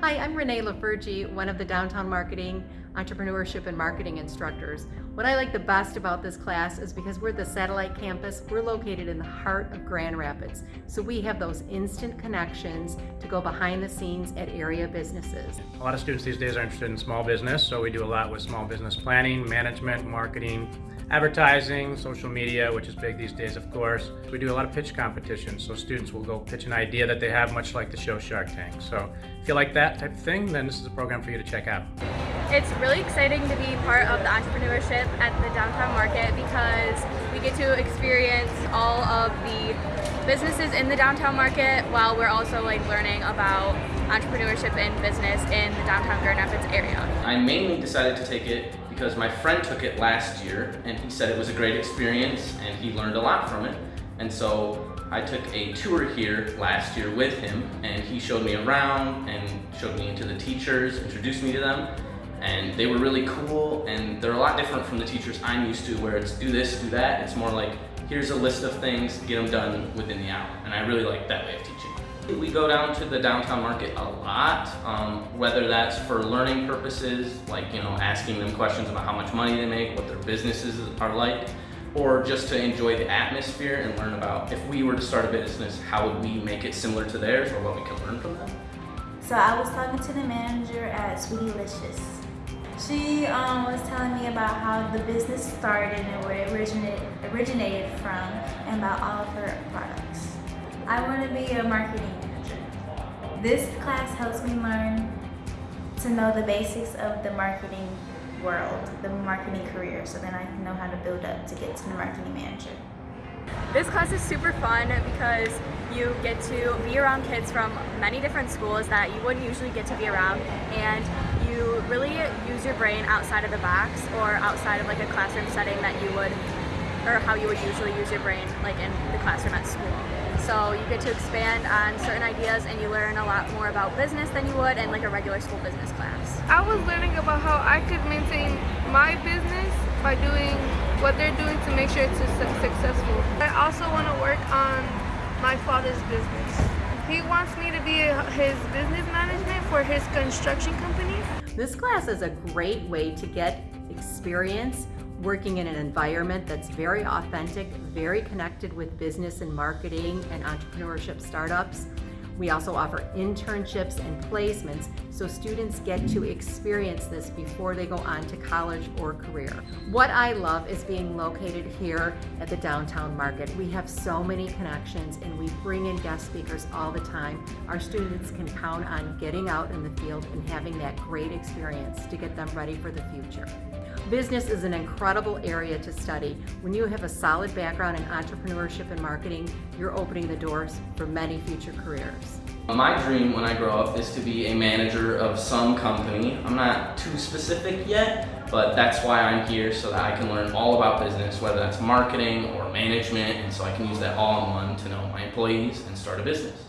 Hi, I'm Renee Lafergie, one of the Downtown Marketing, Entrepreneurship and Marketing instructors. What I like the best about this class is because we're the satellite campus, we're located in the heart of Grand Rapids. So we have those instant connections to go behind the scenes at area businesses. A lot of students these days are interested in small business, so we do a lot with small business planning, management, marketing, advertising, social media, which is big these days, of course. We do a lot of pitch competitions, so students will go pitch an idea that they have, much like the show Shark Tank. So if you like that type of thing, then this is a program for you to check out. It's really exciting to be part of the entrepreneurship at the downtown market because we get to experience all of the businesses in the downtown market while we're also like learning about entrepreneurship and business in the downtown Grand Rapids area. I mainly decided to take it because my friend took it last year and he said it was a great experience and he learned a lot from it. And so I took a tour here last year with him and he showed me around and showed me into the teachers, introduced me to them and they were really cool and they're a lot different from the teachers I'm used to where it's do this, do that. It's more like here's a list of things, get them done within the hour. And I really like that way of teaching. We go down to the downtown market a lot, um, whether that's for learning purposes, like you know asking them questions about how much money they make, what their businesses are like, or just to enjoy the atmosphere and learn about if we were to start a business, how would we make it similar to theirs or what we could learn from them. So I was talking to the manager at Sweetylicious. She um, was telling me about how the business started and where it originated, originated from and about all of her products. I want to be a marketing. This class helps me learn to know the basics of the marketing world, the marketing career, so then I can know how to build up to get to the marketing manager. This class is super fun because you get to be around kids from many different schools that you wouldn't usually get to be around and you really use your brain outside of the box or outside of like a classroom setting that you would or how you would usually use your brain like in the classroom at school. So you get to expand on certain ideas and you learn a lot more about business than you would in like a regular school business class. I was learning about how I could maintain my business by doing what they're doing to make sure it's successful. I also want to work on my father's business. He wants me to be his business management for his construction company. This class is a great way to get experience working in an environment that's very authentic, very connected with business and marketing and entrepreneurship startups. We also offer internships and placements so students get to experience this before they go on to college or career. What I love is being located here at the downtown market. We have so many connections and we bring in guest speakers all the time. Our students can count on getting out in the field and having that great experience to get them ready for the future. Business is an incredible area to study. When you have a solid background in entrepreneurship and marketing, you're opening the doors for many future careers. My dream when I grow up is to be a manager of some company. I'm not too specific yet, but that's why I'm here so that I can learn all about business, whether that's marketing or management, and so I can use that all in one to know my employees and start a business.